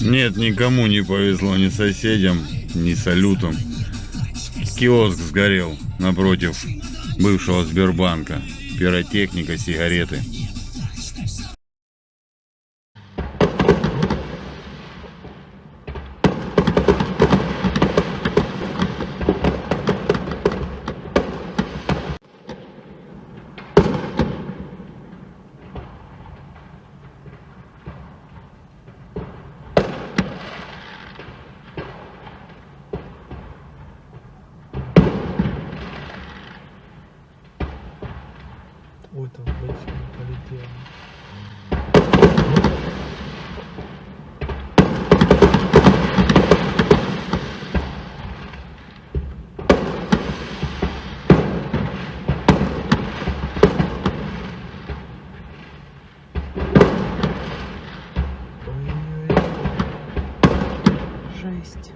Нет, никому не повезло, ни соседям, ни салютам. Киоск сгорел напротив бывшего Сбербанка. Пиротехника, сигареты. Ой, там большая полетела. Ой-ой-ой. Жесть.